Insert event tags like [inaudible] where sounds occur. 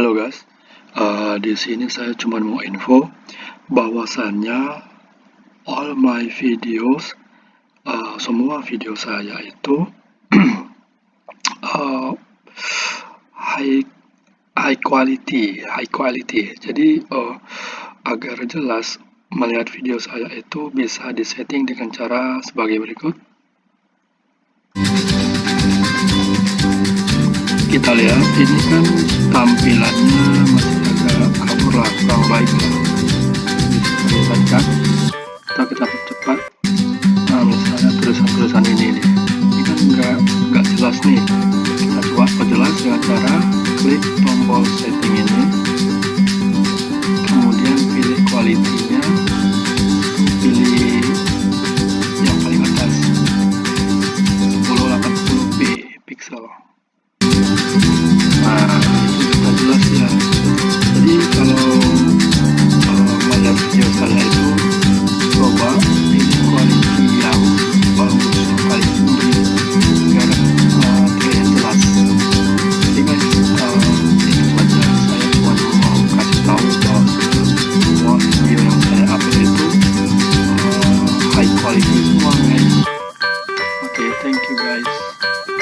Halo guys, uh, di sini saya cuma mau info bahwasannya all my videos, uh, semua video saya itu uh, [clears throat] high high quality, high quality. Jadi uh, agar jelas melihat video saya itu bisa disetting dengan cara sebagai berikut. kita lihat ini kan tampilannya masih agak kabur lah kurang baik lah. Bisa kan kita kita percepat. Nah misalnya tulisan-tulisan ini nih. Ini kan nggak nggak jelas nih. Kita coba perjelas dengan cara klik tombol setting uh, high quality semua guys oke okay, thank you guys